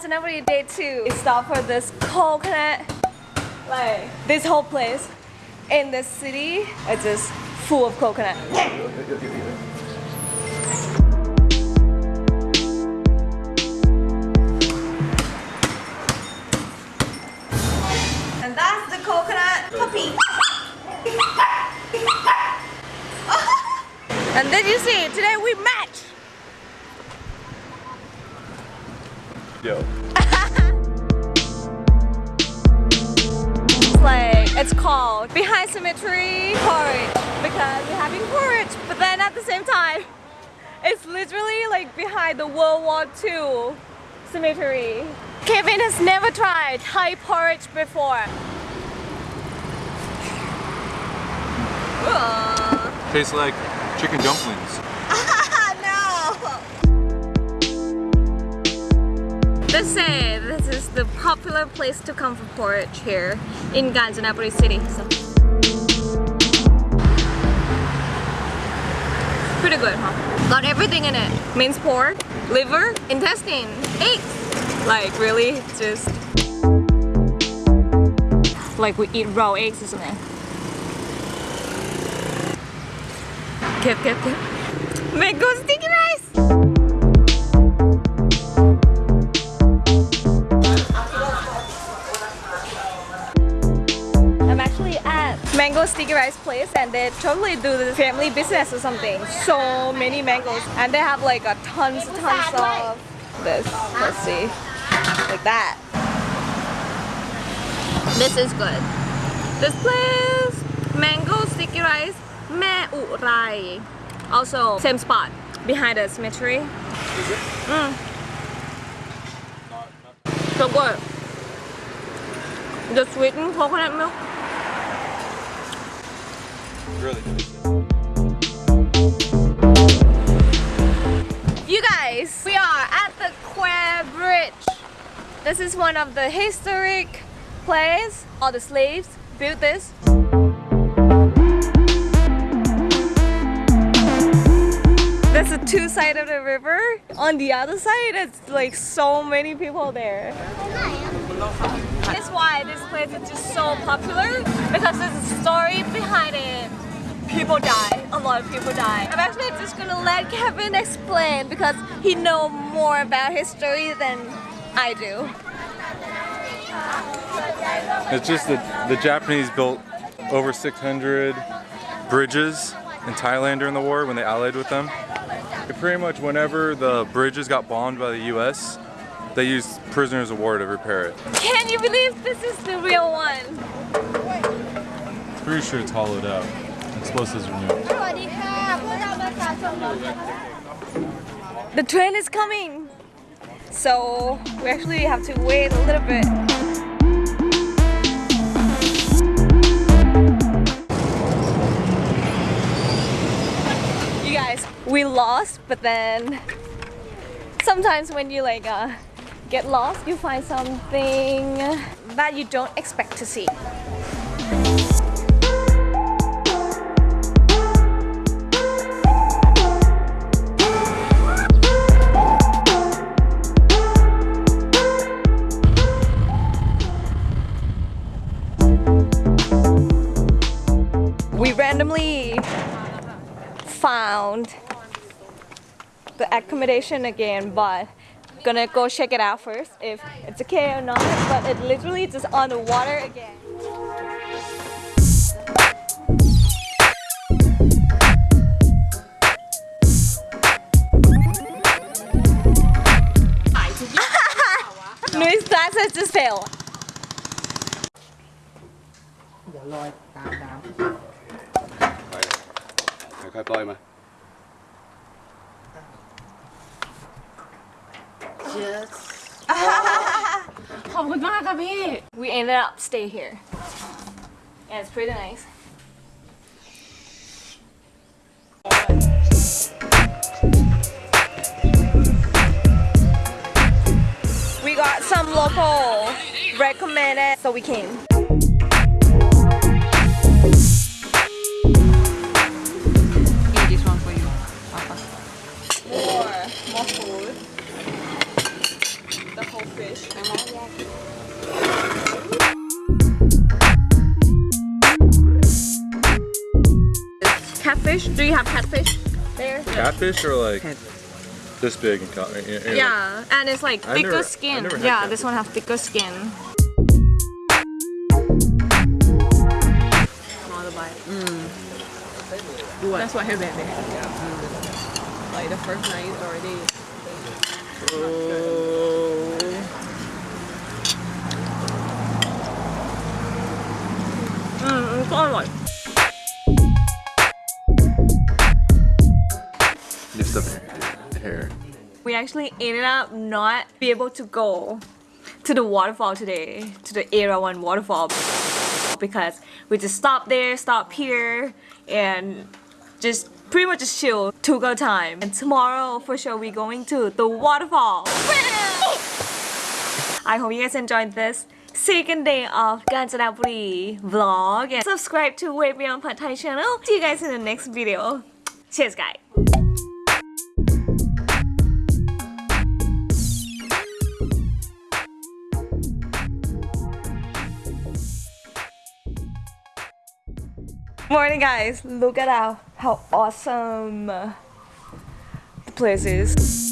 Kanchanaburi day two. We stop for this coconut, like this whole place in this city. It's just full of coconut. And that's the coconut puppy. and then you see, today we match. Yo. It's like it's called behind cemetery porridge because we're having porridge, but then at the same time, it's literally like behind the World War II cemetery. Kevin has never tried Thai porridge before. Tastes like chicken dumplings. They say this is the popular place to come for porridge here in Kanchanaburi city. So. Pretty good, huh? Got everything in it. Minced pork, liver, intestine, eggs. Like really, just like we eat raw eggs or something. Kip, kip, kip. Mango sticky actually at Mango Sticky Rice place and they totally do the family business or something. So many mangoes and they have like a tons tons of this. Let's see. Like that. This is good. This place, Mango Sticky Rice, Me Urai. Also, same spot behind the cemetery. Mm. So good. The sweetened coconut milk. Really You guys, we are at the Kwai Bridge. This is one of the historic places. All the slaves built this. There's a two side of the river. On the other side, it's like so many people there. That's why this place is just so popular because there's a story behind it. People die. A lot of people die. I'm actually just gonna let Kevin explain because he know more about history than I do. It's just that the Japanese built over 600 bridges in Thailand during the war when they allied with them. And pretty much whenever the bridges got bombed by the US, they used prisoners of war to repair it. Can you believe this is the real one? Pretty sure it's hollowed out. Explosives removed. The train is coming. So we actually have to wait a little bit. You guys, we lost, but then sometimes when you like uh, get lost, you find something that you don't expect to see. Found the accommodation again, but gonna go check it out first if it's okay or not. But it literally just on the water again. Luis classes just. Okay, bye, blow. Just. Oh, we ended up staying here. And yeah, it's pretty nice. We got some local recommended, so we came. more food, the whole fish, Catfish? Do you have catfish there? Catfish or like this big and cut? Yeah, yeah, and it's like thicker never, skin. Yeah, catfish. this one has thicker skin. Mm. That's what her baby. Like the first night is already. Mm, it's all right. Lift up hair. We actually ended up not be able to go to the waterfall today, to the Erawan waterfall, because we just stopped there, stopped here, and just pretty much just chill, to go time. And tomorrow, for sure, we're going to the waterfall. I hope you guys enjoyed this second day of Kanchanaburi vlog and subscribe to Way Beyond Pad Thai channel. See you guys in the next video. Cheers, guys. Morning guys, look at how, how awesome the place is.